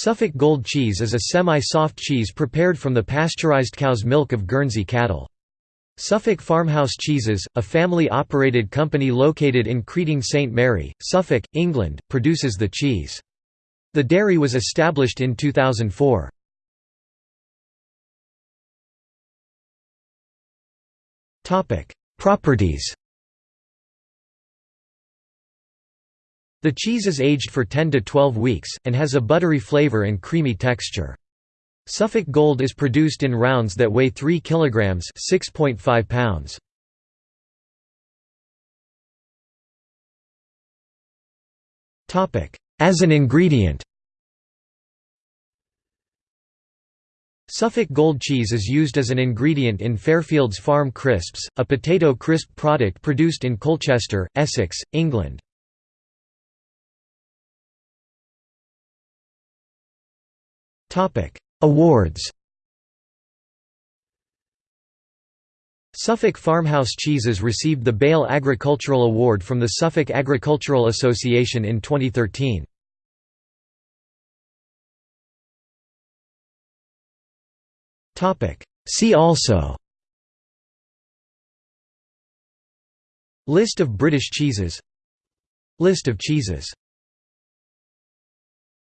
Suffolk Gold cheese is a semi-soft cheese prepared from the pasteurized cow's milk of Guernsey cattle. Suffolk Farmhouse Cheeses, a family-operated company located in Creeting St Mary, Suffolk, England, produces the cheese. The dairy was established in 2004. Properties The cheese is aged for 10 to 12 weeks, and has a buttery flavor and creamy texture. Suffolk Gold is produced in rounds that weigh 3 kg 6.5 pounds. As an ingredient Suffolk Gold cheese is used as an ingredient in Fairfields Farm Crisps, a potato crisp product produced in Colchester, Essex, England. Awards Suffolk Farmhouse Cheeses received the Bale Agricultural Award from the Suffolk Agricultural Association in 2013. See also List of British cheeses List of cheeses